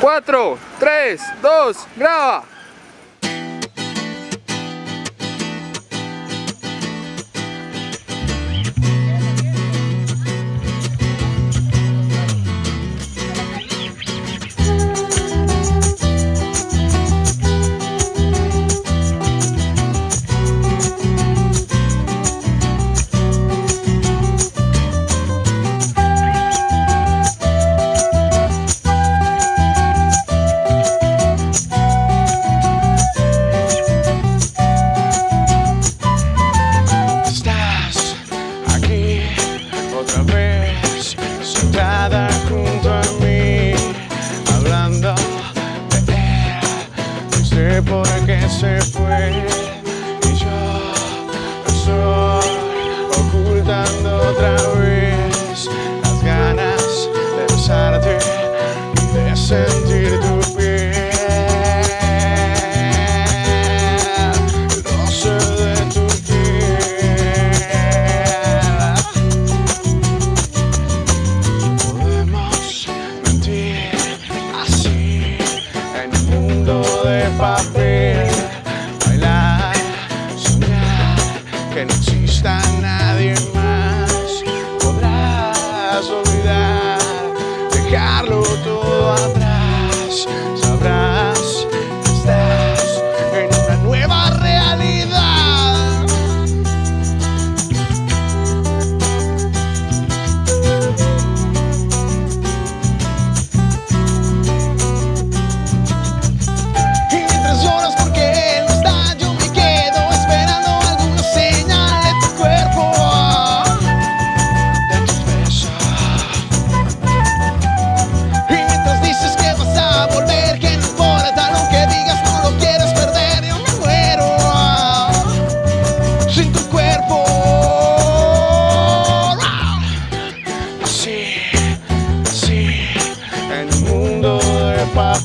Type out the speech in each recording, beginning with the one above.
4, 3, 2, graba. y yo estoy ocultando otra vez las ganas de besarte y de gusta nadie más. Podrás olvidar, dejarlo todo atrás.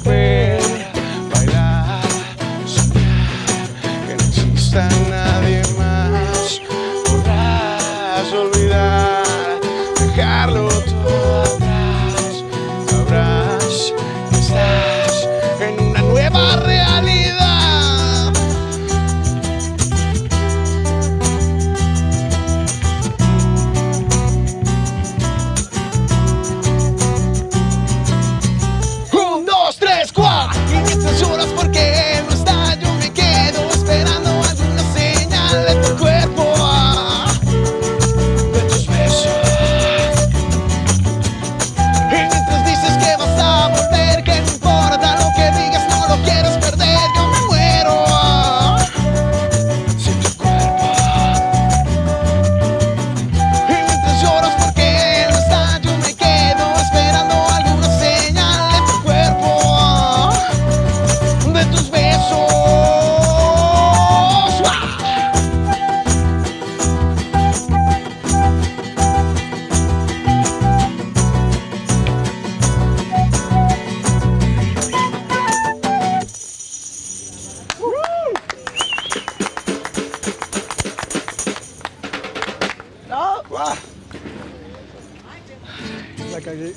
my. la cagué.